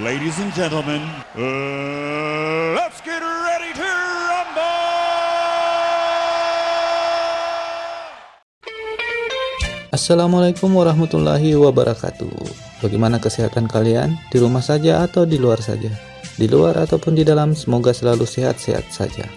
Ladies and gentlemen, uh, let's get ready to rumble! Assalamualaikum warahmatullahi wabarakatuh. Bagaimana kesehatan kalian? Di rumah saja atau di luar saja? Di luar ataupun di dalam, semoga selalu sehat-sehat saja.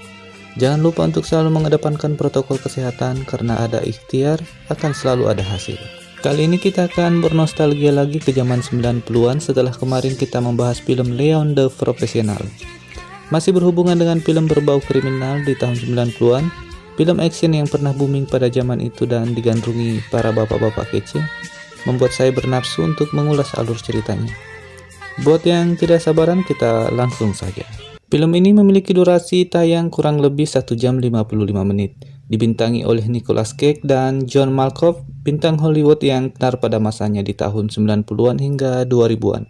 Jangan lupa untuk selalu mengedepankan protokol kesehatan karena ada ikhtiar akan selalu ada hasil. Kali ini kita akan bernostalgia lagi ke zaman 90-an setelah kemarin kita membahas film Leon the Professional. Masih berhubungan dengan film berbau kriminal di tahun 90-an, film action yang pernah booming pada zaman itu dan digandrungi para bapak-bapak kece, membuat saya bernafsu untuk mengulas alur ceritanya. Buat yang tidak sabaran, kita langsung saja. Film ini memiliki durasi tayang kurang lebih 1 jam 55 menit dibintangi oleh Nicolas Cage dan John Malkovich, bintang Hollywood yang tenar pada masanya di tahun 90-an hingga 2000-an.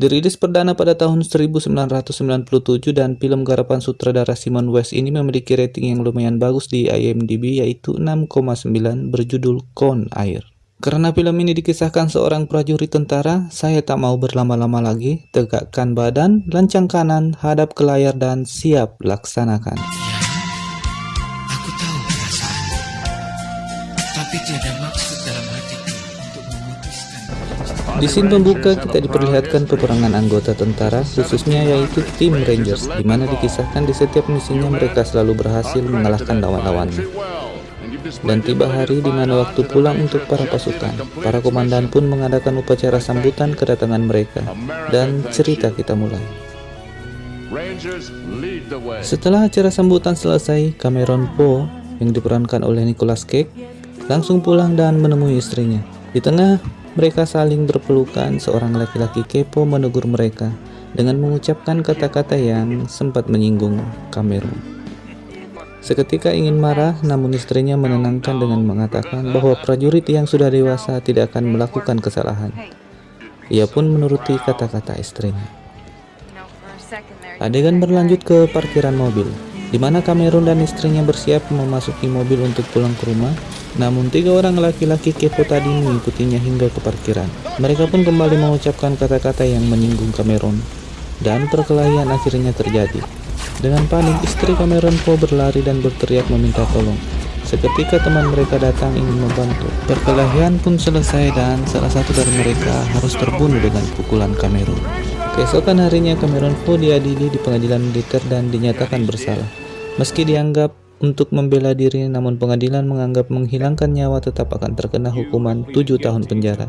Dirilis perdana pada tahun 1997 dan film garapan sutradara Simon West ini memiliki rating yang lumayan bagus di IMDb yaitu 6,9 berjudul Con Air. Karena film ini dikisahkan seorang prajurit tentara, saya tak mau berlama-lama lagi, tegakkan badan, lancang kanan, hadap ke layar dan siap laksanakan. Tapi tiada maksud dalam hatiku untuk memutuskan Di scene pembuka kita diperlihatkan peperangan anggota tentara, khususnya yaitu tim Rangers, di mana dikisahkan di setiap misinya mereka selalu berhasil mengalahkan lawan-lawannya. Dan tiba hari di mana waktu pulang untuk para pasukan, para komandan pun mengadakan upacara sambutan kedatangan mereka, dan cerita kita mulai. Setelah acara sambutan selesai, Cameron Poe yang diperankan oleh Nicolas Cage langsung pulang dan menemui istrinya. Di tengah mereka saling berpelukan, seorang laki-laki kepo menegur mereka dengan mengucapkan kata-kata yang sempat menyinggung Cameron. Seketika ingin marah, namun istrinya menenangkan dengan mengatakan bahwa prajurit yang sudah dewasa tidak akan melakukan kesalahan. Ia pun menuruti kata-kata istrinya. Adegan berlanjut ke parkiran mobil, di mana Cameron dan istrinya bersiap memasuki mobil untuk pulang ke rumah namun tiga orang laki-laki kepo tadi mengikutinya hingga ke parkiran. Mereka pun kembali mengucapkan kata-kata yang menyinggung Cameron. Dan perkelahian akhirnya terjadi. Dengan panik, istri Cameron Poe berlari dan berteriak meminta tolong. Seketika teman mereka datang ingin membantu. Perkelahian pun selesai dan salah satu dari mereka harus terbunuh dengan pukulan Cameron. Keesokan harinya Cameron Poe diadili di pengadilan militer dan dinyatakan bersalah. Meski dianggap untuk membela diri namun pengadilan menganggap menghilangkan nyawa tetap akan terkena hukuman 7 tahun penjara.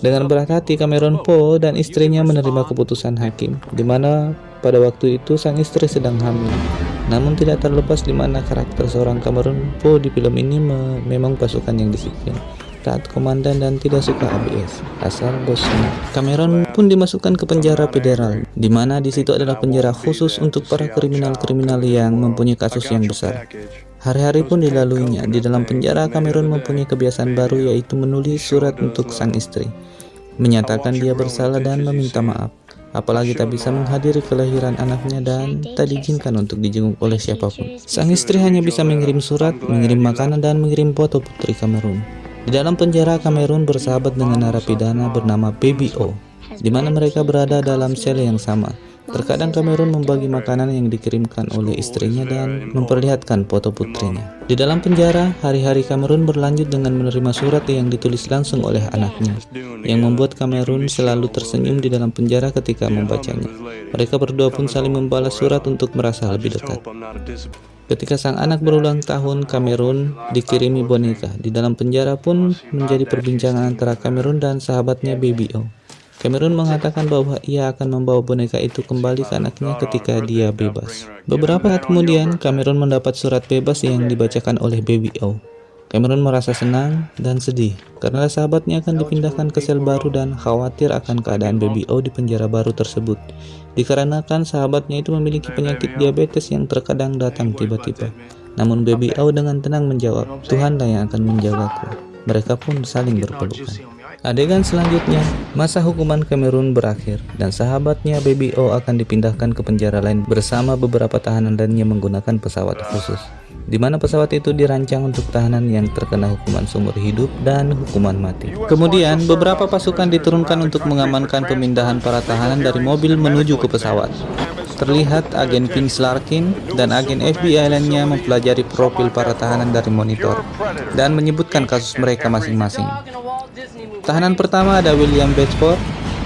Dengan berat hati Cameron Poe dan istrinya menerima keputusan hakim, di mana pada waktu itu sang istri sedang hamil. Namun tidak terlepas di mana karakter seorang Cameron Poe di film ini memang pasukan yang disiplin taat komandan dan tidak suka ABS asal bosnya. Cameron pun dimasukkan ke penjara federal, di mana di situ adalah penjara khusus untuk para kriminal-kriminal yang mempunyai kasus yang besar. Hari-hari pun dilaluinya. Di dalam penjara, Cameron mempunyai kebiasaan baru yaitu menulis surat untuk sang istri, menyatakan dia bersalah dan meminta maaf. Apalagi tak bisa menghadiri kelahiran anaknya dan tak diizinkan untuk dijenguk oleh siapa pun. Sang istri hanya bisa mengirim surat, mengirim makanan, dan mengirim foto putri Cameron. Di dalam penjara, Kamerun bersahabat dengan narapidana bernama Baby O, di mana mereka berada dalam sel yang sama. Terkadang Kamerun membagi makanan yang dikirimkan oleh istrinya dan memperlihatkan foto putrinya. Di dalam penjara, hari-hari Kamerun berlanjut dengan menerima surat yang ditulis langsung oleh anaknya, yang membuat Kamerun selalu tersenyum di dalam penjara ketika membacanya. Mereka berdua pun saling membalas surat untuk merasa lebih dekat. Ketika sang anak berulang tahun, Kamerun dikirimi boneka. Di dalam penjara pun menjadi perbincangan antara Kamerun dan sahabatnya Baby O. Cameron mengatakan bahwa ia akan membawa boneka itu kembali ke anaknya ketika dia bebas. Beberapa saat kemudian, Cameron mendapat surat bebas yang dibacakan oleh Baby O. Cameron merasa senang dan sedih karena sahabatnya akan dipindahkan ke sel baru dan khawatir akan keadaan Baby O di penjara baru tersebut. Dikarenakan sahabatnya itu memiliki penyakit diabetes yang terkadang datang tiba-tiba. Namun Baby O dengan tenang menjawab, Tuhanlah yang akan menjagaku. Mereka pun saling berpelukan. Adegan selanjutnya, masa hukuman Cameron berakhir dan sahabatnya Baby O akan dipindahkan ke penjara lain bersama beberapa tahanan lainnya menggunakan pesawat khusus. di mana pesawat itu dirancang untuk tahanan yang terkena hukuman seumur hidup dan hukuman mati. Kemudian, beberapa pasukan diturunkan untuk mengamankan pemindahan para tahanan dari mobil menuju ke pesawat. Terlihat agen Vince Larkin dan agen FBI lainnya mempelajari profil para tahanan dari monitor dan menyebutkan kasus mereka masing-masing. Tahanan pertama ada William Bedford,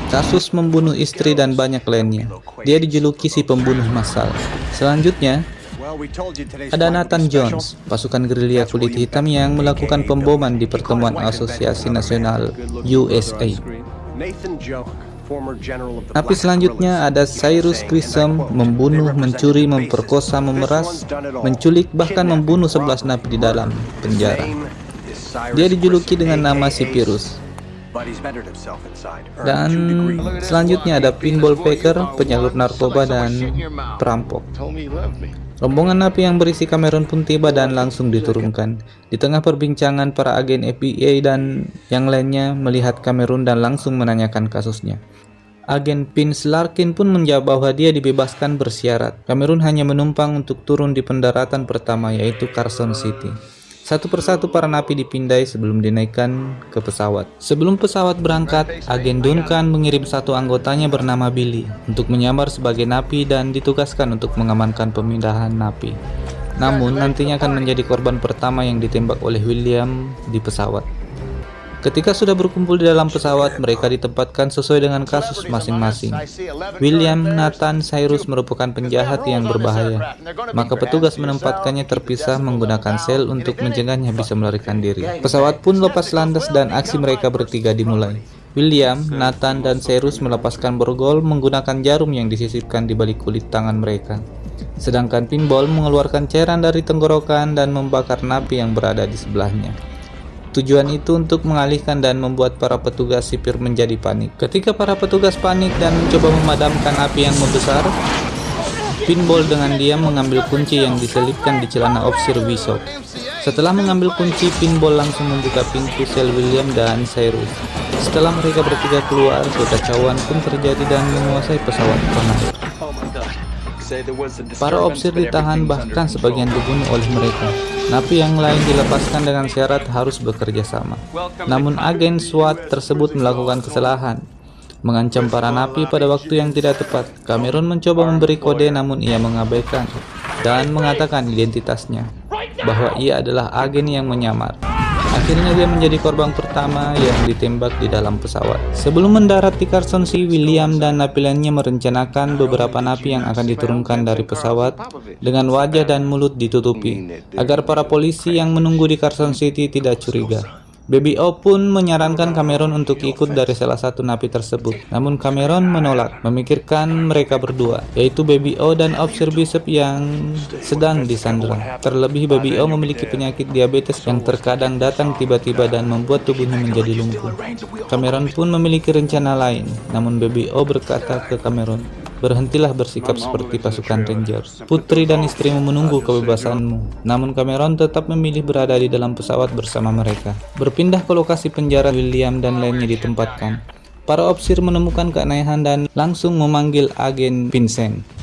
kasus membunuh istri dan banyak lainnya. Dia dijuluki si pembunuh massal. Selanjutnya, ada Nathan Jones, pasukan gerilya kulit hitam yang melakukan pemboman di pertemuan Asosiasi Nasional USA. Tapi selanjutnya ada Cyrus Grissom membunuh, mencuri, memperkosa, memeras, menculik, bahkan membunuh 11 napi di dalam penjara. Dia dijuluki dengan nama si Virus. Dan selanjutnya ada pinball faker, penyalur narkoba, dan perampok. Rombongan napi yang berisi Cameron pun tiba dan langsung diturunkan. Di tengah perbincangan, para agen FBI dan yang lainnya melihat Cameron dan langsung menanyakan kasusnya. Agen Vince Larkin pun menjawab bahwa dia dibebaskan bersyarat. Cameron hanya menumpang untuk turun di pendaratan pertama yaitu Carson City. Satu persatu para napi dipindai sebelum dinaikkan ke pesawat. Sebelum pesawat berangkat, agen Duncan mengirim satu anggotanya bernama Billy untuk menyamar sebagai napi dan ditugaskan untuk mengamankan pemindahan napi. Namun nantinya akan menjadi korban pertama yang ditembak oleh William di pesawat. Ketika sudah berkumpul di dalam pesawat, mereka ditempatkan sesuai dengan kasus masing-masing. William Nathan Cyrus merupakan penjahat yang berbahaya, maka petugas menempatkannya terpisah menggunakan sel untuk mencegahnya bisa melarikan diri. Pesawat pun lepas landas dan aksi mereka bertiga dimulai. William, Nathan, dan Cyrus melepaskan borgol menggunakan jarum yang disisipkan di balik kulit tangan mereka. Sedangkan Pinball mengeluarkan cairan dari tenggorokan dan membakar napi yang berada di sebelahnya. Tujuan itu untuk mengalihkan dan membuat para petugas sipir menjadi panik. Ketika para petugas panik dan mencoba memadamkan api yang membesar, Pinball dengan diam mengambil kunci yang diselipkan di celana Officer Bishop. Setelah mengambil kunci, Pinball langsung membuka pintu sel William dan Cyrus. Setelah mereka bertiga keluar, kekacauan pun terjadi dan menguasai pesawat penarik. Para opsir ditahan bahkan sebagian dibunuh oleh mereka. Napi yang lain dilepaskan dengan syarat harus bekerja sama. Namun agen SWAT tersebut melakukan kesalahan, mengancam para napi pada waktu yang tidak tepat. Cameron mencoba memberi kode namun ia mengabaikan dan mengatakan identitasnya, bahwa ia adalah agen yang menyamar. Akhirnya dia menjadi korban pertama yang ditembak di dalam pesawat. Sebelum mendarat di Carson Sea, William dan napi lainnya merencanakan beberapa napi yang akan diturunkan dari pesawat dengan wajah dan mulut ditutupi, agar para polisi yang menunggu di Carson City tidak curiga. Baby O pun menyarankan Cameron untuk ikut dari salah satu napi tersebut. Namun Cameron menolak, memikirkan mereka berdua, yaitu Baby O dan Officer Bishop yang sedang disandera. Terlebih Baby O memiliki penyakit diabetes yang terkadang datang tiba-tiba dan membuat tubuhnya menjadi lumpuh. Cameron pun memiliki rencana lain, namun Baby O berkata ke Cameron, Berhentilah bersikap seperti pasukan Rangers. Putri dan istrimu menunggu kebebasanmu. Namun Cameron tetap memilih berada di dalam pesawat bersama mereka. Berpindah ke lokasi penjara William dan lainnya ditempatkan. Para opsir menemukan keanehan dan langsung memanggil agen Vincent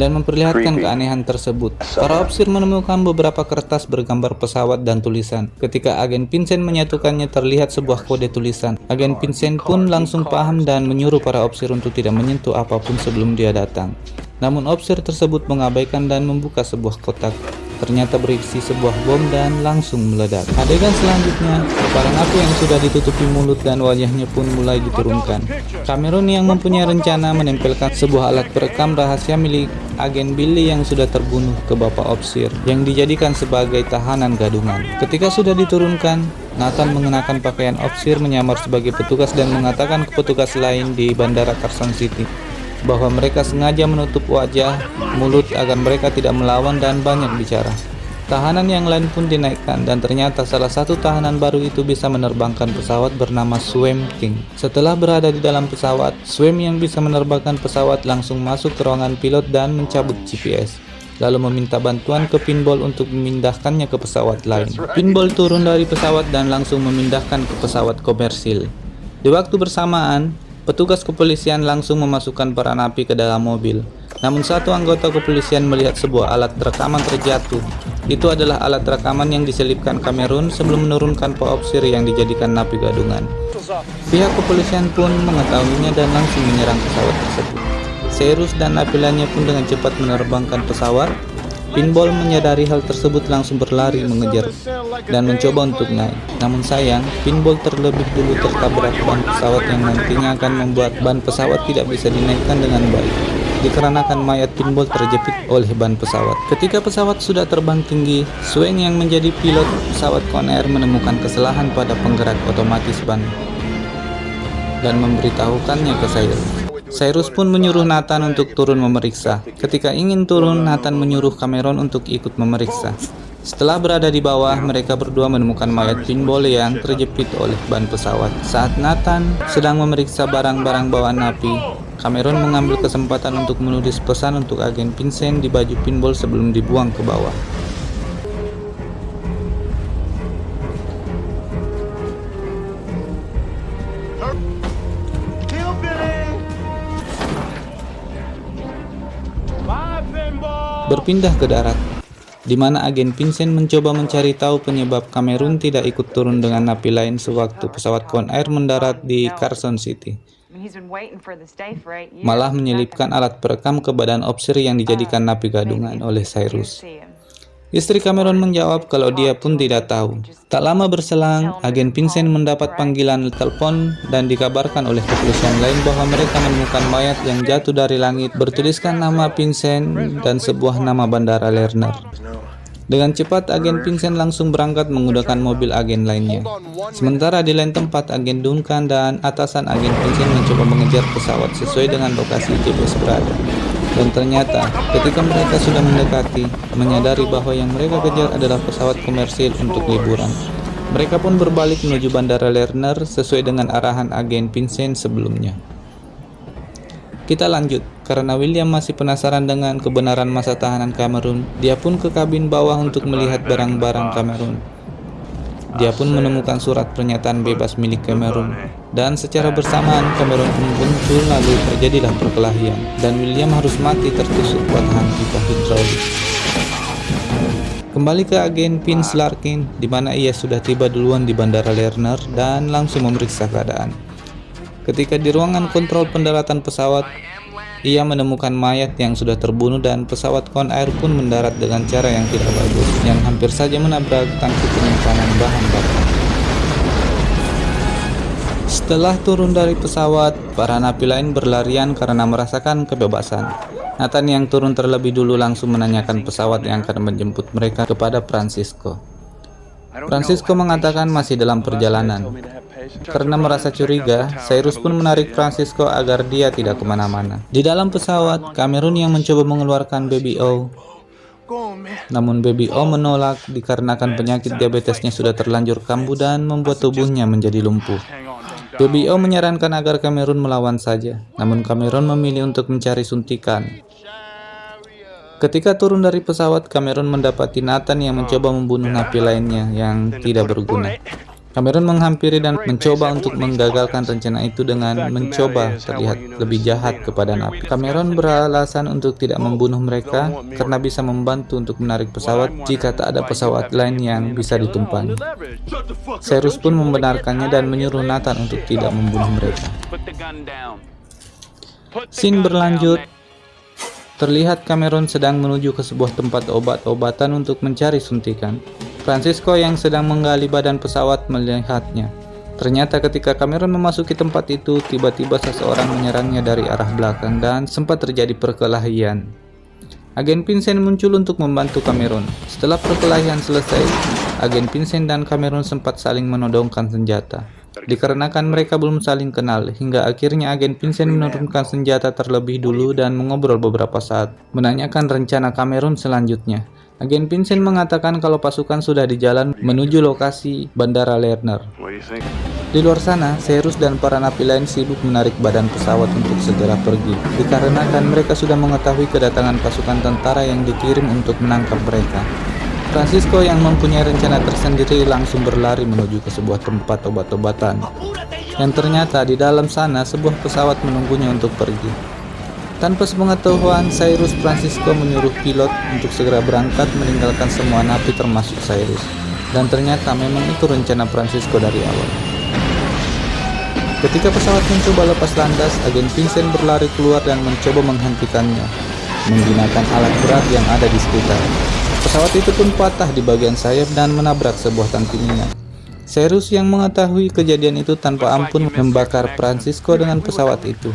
dan memperlihatkan keanehan tersebut. Para opsir menemukan beberapa kertas bergambar pesawat dan tulisan. Ketika agen Vincent menyatukannya terlihat sebuah kode tulisan. Agen Vincent pun langsung paham dan menyuruh para opsir untuk tidak menyentuh apa pun sebelum dia datang. Namun opsir tersebut mengabaikan dan membuka sebuah kotak ternyata berisi sebuah bom dan langsung meledak. Adegan selanjutnya, para napi yang sudah ditutupi mulut dan wajahnya pun mulai diturunkan. Cameron yang mempunyai rencana menempelkan sebuah alat perekam rahasia milik agen Billy yang sudah terbunuh ke Bapak Opsir yang dijadikan sebagai tahanan gadungan. Ketika sudah diturunkan, Nathan mengenakan pakaian Opsir menyamar sebagai petugas dan mengatakan ke petugas lain di Bandara Carson City bahwa mereka sengaja menutup wajah, mulut agar mereka tidak melawan dan banyak bicara. Tahanan yang lain pun dinaikkan dan ternyata salah satu tahanan baru itu bisa menerbangkan pesawat bernama Swim King. Setelah berada di dalam pesawat, Swim yang bisa menerbangkan pesawat langsung masuk ke ruangan pilot dan mencabut GPS lalu meminta bantuan ke Pinball untuk memindahkannya ke pesawat lain. Pinball turun dari pesawat dan langsung memindahkan ke pesawat komersil. Di waktu bersamaan, Petugas kepolisian langsung memasukkan para napi ke dalam mobil. Namun satu anggota kepolisian melihat sebuah alat rekaman terjatuh. Itu adalah alat rekaman yang diselipkan Kamerun sebelum menurunkan poopsir yang dijadikan napi gadungan. Pihak kepolisian pun mengetahuinya dan langsung menyerang pesawat tersebut. Cyrus dan napi lainnya pun dengan cepat menerbangkan pesawat Pinball menyadari hal tersebut langsung berlari mengejar dan mencoba untuk naik. Namun sayang, Pinball terlebih dulu tertabrak ban pesawat yang nantinya akan membuat ban pesawat tidak bisa dinaikkan dengan baik. Dikarenakan mayat Pinball terjepit oleh ban pesawat. Ketika pesawat sudah terbang tinggi, Swain yang menjadi pilot pesawat Conair menemukan kesalahan pada penggerak otomatis ban dan memberitahukannya ke Cyrus. Cyrus pun menyuruh Nathan untuk turun memeriksa. Ketika ingin turun, Nathan menyuruh Cameron untuk ikut memeriksa. Setelah berada di bawah, mereka berdua menemukan mayat pinball yang terjepit oleh ban pesawat. Saat Nathan sedang memeriksa barang-barang bawaan napi, Cameron mengambil kesempatan untuk menulis pesan untuk agen Vincent di baju pinball sebelum dibuang ke bawah. Berpindah ke darat, di mana agen Vincent mencoba mencari tahu penyebab Kamerun tidak ikut turun dengan napi lain sewaktu pesawat Conair mendarat di Carson City. Malah menyelipkan alat perekam ke badan opsir yang dijadikan napi gadungan oleh Cyrus. Istri Cameron menjawab kalau dia pun tidak tahu. Tak lama berselang, agen Vincent mendapat panggilan telepon dan dikabarkan oleh kepolisian lain bahwa mereka menemukan mayat yang jatuh dari langit bertuliskan nama Vincent dan sebuah nama bandara Lerner. Dengan cepat, agen Vincent langsung berangkat menggunakan mobil agen lainnya. Sementara di lain tempat, agen Duncan dan atasan agen Vincent mencoba mengejar pesawat sesuai dengan lokasi GPS berada. Dan ternyata, ketika mereka sudah mendekati, menyadari bahwa yang mereka kejar adalah pesawat komersil untuk liburan. Mereka pun berbalik menuju Bandara Lerner sesuai dengan arahan agen Vincent sebelumnya. Kita lanjut, karena William masih penasaran dengan kebenaran masa tahanan Cameron, dia pun ke kabin bawah untuk melihat barang-barang Cameron. Dia pun menemukan surat pernyataan bebas milik Cameron. Dan secara bersamaan Cameron pun muncul lalu terjadilah perkelahian. Dan William harus mati tertusuk patahan pipa hidrolik. Kembali ke agen Vince Larkin, di mana ia sudah tiba duluan di Bandara Lerner dan langsung memeriksa keadaan. Ketika di ruangan kontrol pendaratan pesawat, ia menemukan mayat yang sudah terbunuh dan pesawat Conair pun mendarat dengan cara yang tidak bagus, yang hampir saja menabrak tangki penyimpanan bahan bakar. Setelah turun dari pesawat, para napi lain berlarian karena merasakan kebebasan. Nathan yang turun terlebih dulu langsung menanyakan pesawat yang akan menjemput mereka kepada Francisco. Francisco mengatakan masih dalam perjalanan. Karena merasa curiga, Cyrus pun menarik Francisco agar dia tidak ke mana-mana. Di dalam pesawat, Cameron yang mencoba mengeluarkan Baby O. Namun Baby O menolak dikarenakan penyakit diabetesnya sudah terlanjur kambuh dan membuat tubuhnya menjadi lumpuh. Baby O menyarankan agar Cameron melawan saja, namun Cameron memilih untuk mencari suntikan. Ketika turun dari pesawat, Cameron mendapati Nathan yang mencoba membunuh napi lainnya yang tidak berguna. Cameron menghampiri dan mencoba untuk menggagalkan rencana itu dengan mencoba terlihat lebih jahat kepada napi. Cameron beralasan untuk tidak membunuh mereka karena bisa membantu untuk menarik pesawat jika tak ada pesawat lain yang bisa ditumpangi. Cyrus pun membenarkannya dan menyuruh Nathan untuk tidak membunuh mereka. Scene berlanjut Terlihat Cameron sedang menuju ke sebuah tempat obat-obatan untuk mencari suntikan. Francisco yang sedang menggali badan pesawat melihatnya. Ternyata ketika Cameron memasuki tempat itu, tiba-tiba seseorang menyerangnya dari arah belakang dan sempat terjadi perkelahian. Agen Vincent muncul untuk membantu Cameron. Setelah perkelahian selesai, agen Vincent dan Cameron sempat saling menodongkan senjata. Dikarenakan mereka belum saling kenal, hingga akhirnya agen Vincent menurunkan senjata terlebih dulu dan mengobrol beberapa saat, menanyakan rencana Cameron selanjutnya. Agen Vincent mengatakan kalau pasukan sudah di jalan menuju lokasi Bandara Lerner. Di luar sana, Cyrus dan para napi lain sibuk menarik badan pesawat untuk segera pergi, dikarenakan mereka sudah mengetahui kedatangan pasukan tentara yang dikirim untuk menangkap mereka. Francisco yang mempunyai rencana tersendiri langsung berlari menuju ke sebuah tempat obat-obatan. Yang ternyata di dalam sana sebuah pesawat menunggunya untuk pergi. Tanpa sepengetahuan Cyrus, Francisco menyuruh pilot untuk segera berangkat meninggalkan semua napi termasuk Cyrus. Dan ternyata memang itu rencana Francisco dari awal. Ketika pesawat mencoba lepas landas, agen Vincent berlari keluar dan mencoba menghentikannya menggunakan alat berat yang ada di sekitar. Pesawat itu pun patah di bagian sayap dan menabrak sebuah tangki minyak. Cyrus yang mengetahui kejadian itu tanpa ampun membakar Francisco dengan pesawat itu.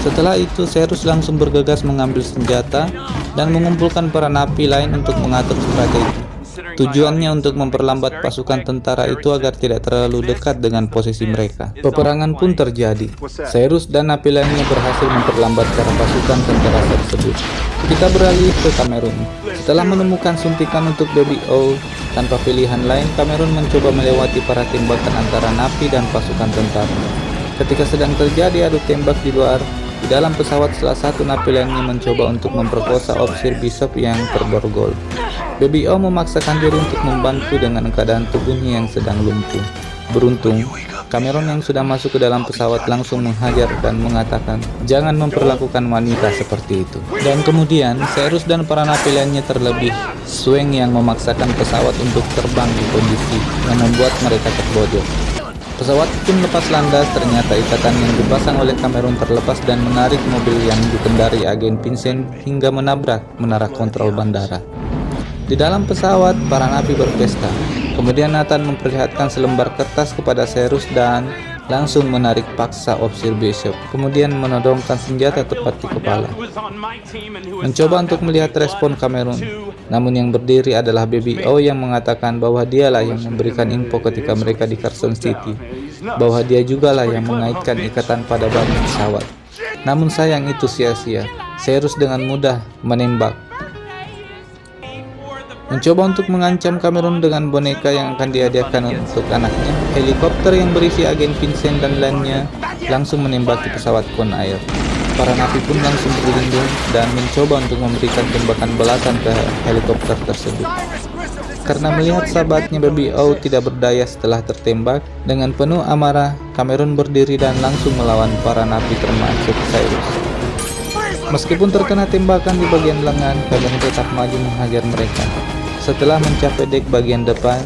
Setelah itu, Cyrus langsung bergegas mengambil senjata dan mengumpulkan para napi lain untuk mengatur strategi. Tujuannya untuk memperlambat pasukan tentara itu agar tidak terlalu dekat dengan posisi mereka. Peperangan pun terjadi. Cyrus dan napi lainnya berhasil memperlambat cara pasukan tentara tersebut. Kita beralih ke Kamerun. Setelah menemukan suntikan untuk Baby O, tanpa pilihan lain, Kamerun mencoba melewati para tembakan antara napi dan pasukan tentara. Ketika sedang terjadi adu tembak di luar, di dalam pesawat salah satu napi lainnya mencoba untuk memperkosa ofisir Bishop yang terborgol. Baby O memaksakan diri untuk membantu dengan keadaan tubuhnya yang sedang lumpuh. Beruntung, Cameron yang sudah masuk ke dalam pesawat langsung menghajar dan mengatakan, jangan memperlakukan wanita seperti itu. Dan kemudian, Cyrus dan para napi lainnya terlebih, Swing yang memaksakan pesawat untuk terbang di kondisi yang membuat mereka terbojok. Pesawat pun lepas landas, ternyata ikatan yang dipasang oleh Cameron terlepas dan menarik mobil yang dikendari agen Vincent hingga menabrak menara kontrol bandara. Di dalam pesawat, para napi berpesta. Kemudian Nathan memperlihatkan selembar kertas kepada Cyrus dan langsung menarik paksa Officer Bishop, kemudian menodongkan senjata tepat di kepala. Mencoba untuk melihat respon Cameron, namun yang berdiri adalah Baby O yang mengatakan bahwa dialah yang memberikan info ketika mereka di Carson City, bahwa dia juga lah yang mengaitkan ikatan pada ban pesawat. Namun sayang itu sia-sia, Cyrus dengan mudah menembak. Mencoba untuk mengancam Cameron dengan boneka yang akan dihadiahkan untuk anaknya, helikopter yang berisi agen Vincent dan lainnya langsung menembaki pesawat Con Air. Para napi pun langsung berlindung dan mencoba untuk memberikan tembakan belasan ke helikopter tersebut. Karena melihat sahabatnya Baby O tidak berdaya setelah tertembak, dengan penuh amarah, Cameron berdiri dan langsung melawan para napi termasuk Cyrus. Meskipun terkena tembakan di bagian lengan, Cameron tetap maju menghajar mereka. Setelah mencapai dek bagian depan,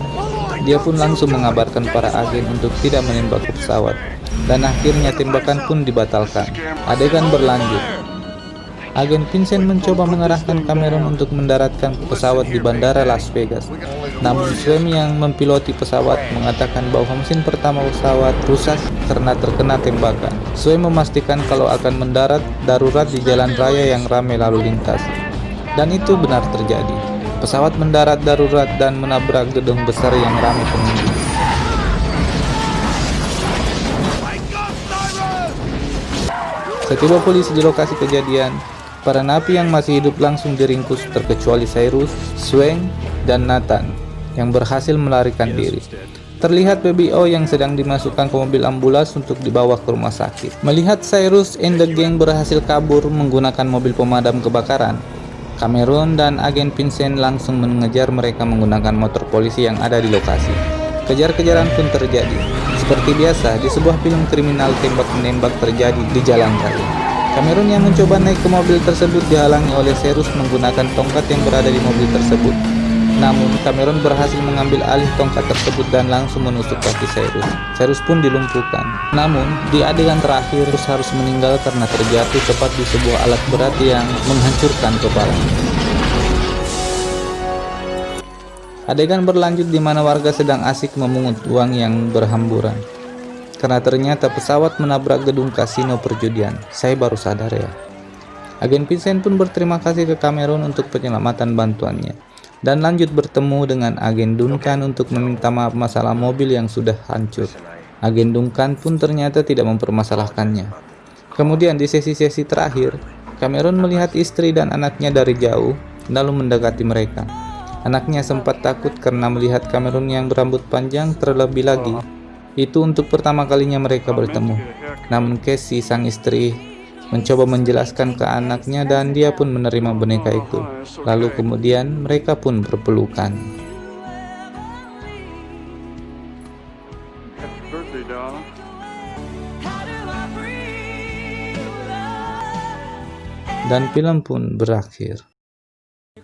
dia pun langsung mengabarkan para agen untuk tidak menembak pesawat dan akhirnya tembakan pun dibatalkan. Adegan berlanjut. Agen Vincent mencoba mengarahkan Cameron untuk mendaratkan pesawat di bandara Las Vegas. Namun Swem yang mempiloti pesawat mengatakan bahwa mesin pertama pesawat rusak karena terkena tembakan. Swem memastikan kalau akan mendarat darurat di jalan raya yang ramai lalu lintas. Dan itu benar terjadi. Pesawat mendarat darurat dan menabrak gedung besar yang ramai pengunjung. Setiba polisi di lokasi kejadian, para napi yang masih hidup langsung diringkus terkecuali Cyrus, Sweng, dan Nathan yang berhasil melarikan diri. Terlihat BBO yang sedang dimasukkan ke mobil ambulans untuk dibawa ke rumah sakit. Melihat Cyrus and the gang berhasil kabur menggunakan mobil pemadam kebakaran, Cameron dan agen Vincent langsung mengejar mereka menggunakan motor polisi yang ada di lokasi. Kejar-kejaran pun terjadi. Seperti biasa, di sebuah film kriminal tembak-menembak terjadi di jalan raya. Cameron yang mencoba naik ke mobil tersebut dihalangi oleh Serus menggunakan tongkat yang berada di mobil tersebut. Namun, Cameron berhasil mengambil alih tongkat tersebut dan langsung menusuk kaki Cyrus. Cyrus pun dilumpuhkan. Namun, di adegan terakhir, Cyrus harus meninggal karena terjatuh tepat di sebuah alat berat yang menghancurkan kepalanya. Adegan berlanjut di mana warga sedang asik memungut uang yang berhamburan. Karena ternyata pesawat menabrak gedung kasino perjudian. Saya baru sadar ya. Agen Vincent pun berterima kasih ke Cameron untuk penyelamatan bantuannya. Dan lanjut bertemu dengan agen Duncan untuk meminta maaf masalah mobil yang sudah hancur. Agen Duncan pun ternyata tidak mempermasalahkannya. Kemudian di sesi-sesi terakhir, Cameron melihat istri dan anaknya dari jauh, lalu mendekati mereka. Anaknya sempat takut karena melihat Cameron yang berambut panjang terlebih lagi. Itu untuk pertama kalinya mereka bertemu. Namun Casey, sang istri, mencoba menjelaskan ke anaknya dan dia pun menerima boneka itu. Lalu kemudian mereka pun berpelukan. Dan film pun berakhir.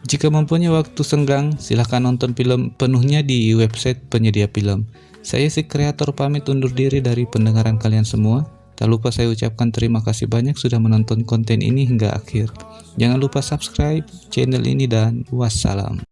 Jika mempunyai waktu senggang, silahkan nonton film penuhnya di website penyedia film. Saya si kreator pamit undur diri dari pendengaran kalian semua. Tak lupa saya ucapkan terima kasih banyak sudah menonton konten ini hingga akhir. Jangan lupa subscribe channel ini dan wassalam.